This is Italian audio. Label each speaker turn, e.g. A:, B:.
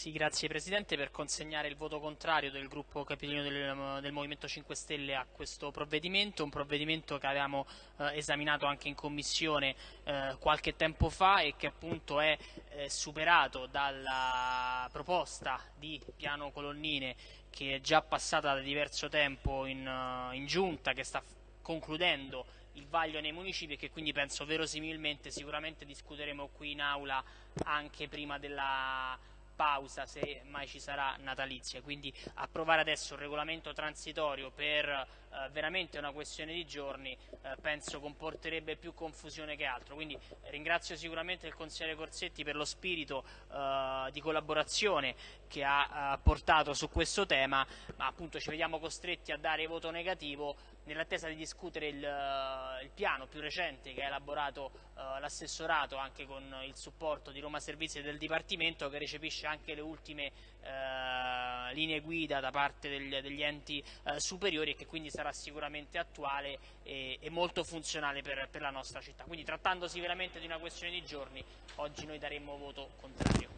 A: Sì, grazie Presidente per consegnare il voto contrario del gruppo capitolino del, del, Movimento 5 Stelle a questo provvedimento, un provvedimento che avevamo eh, esaminato anche in Commissione eh, qualche tempo fa e che appunto è eh, superato dalla proposta di piano colonnine che è già passata da diverso tempo in, uh, in Giunta, che sta concludendo il vaglio nei municipi e che quindi penso verosimilmente sicuramente discuteremo qui in aula anche prima della pausa se mai ci sarà natalizia, quindi approvare adesso un regolamento transitorio per eh, veramente una questione di giorni eh, penso comporterebbe più confusione che altro, quindi ringrazio sicuramente il consigliere Corsetti per lo spirito eh, di collaborazione che ha eh, portato su questo tema, ma appunto ci vediamo costretti a dare voto negativo nell'attesa di discutere il, uh, il, piano più recente che ha elaborato uh, l'assessorato anche con il supporto di Roma Servizi e del Dipartimento che recepisce anche le ultime uh, linee guida da parte degli, degli enti superiori e che quindi sarà sicuramente attuale e, e molto funzionale per, per la nostra città. Quindi trattandosi veramente di una questione di giorni, oggi noi daremmo voto contrario.